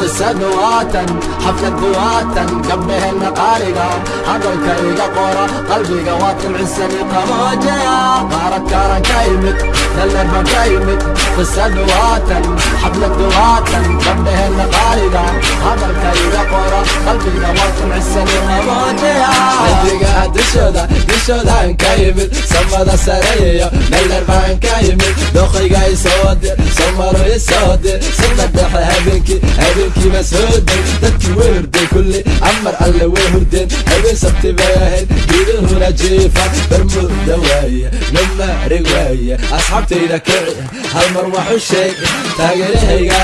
qisadu waatan xaflad duwaatan gabdhaheenna qaaliga hadalka iga qora qalbiga waa timcisani qaboojaya qaarad kaaran ka imid dalleer baan ka imid qisadu waatan xaflad duwaatan gabdhaheenna qaaliga hadalka iga qora qalbiga waa timcisani qaboojaya qalbiga dushooda dushoodan ka imid samada sareeyo dalleer baan ka imid doqayga isoo dir somaro isoo dir sida dhexe habeenkii habeenkiiba soo day dadkii way hurday kulli amar alle way hurdeen habeen sabti bay ahayd geeduhuna jiifa barmuda waaye namaari waaye asxaabtayda kici hal mar waxu sheeg taageerahayga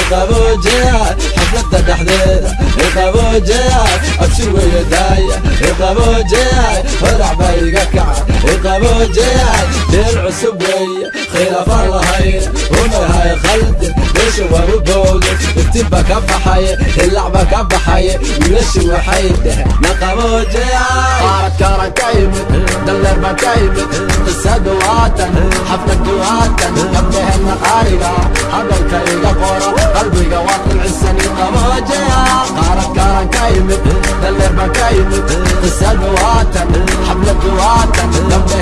iqaboojeya xaflada dhexdeeda iqaboojeya abshir weeye daaya iqaboojeya horac baa iga kaca iqaboojeya deel cusub weeye khilaafaan lahayn u nahay khaldi meesha waan u boogay iftiinba ka baxaye hilacba ka baxaye wiilashi waxay dheheen naqaboojeya qaaradkaaran ka imid dalleer baan ka imid qisadu waatan xafladu waatan gabdhaheenna qaaliga hadalka iga qoro qalbiga waa qilcisani qaboojeya qaaradkaaran ka imid dalleer baan ka imid qisadu waatan xafladu waatan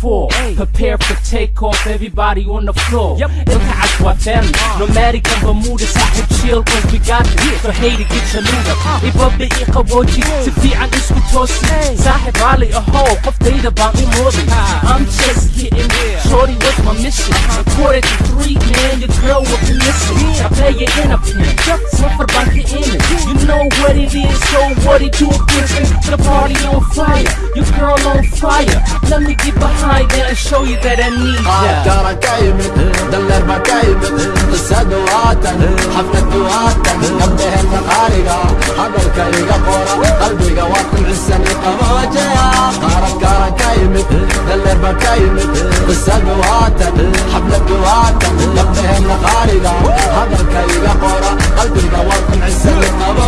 four. Prepare for takeoff, everybody on the floor. Yep. Aswatem, nomadic and Bermuda, sahib chill, cause we got this. So hey to get your loot up. Ibab the Ikawoji, Tifi and Iskutosi. Sahib Ali, a data about me more I'm just getting Shorty, what's my mission? According to three, man, your girl will be missing. I play it in a pin, just for back your image. You know what it is, so what it do different. The party on fire, your girl on fire show you that I need ya Ankara كايمت دلربا كايمت قصة دواتن حفلة دواتن نبه المقارقة عبر كايقة قورة قلبي قواتم عسن القواجع قارة كارة كايمت دلربا كايمت قصة دواتن حفلة دواتن نبه المقارقة عبر كايقة قورة قلبي قواتم عسن القواجع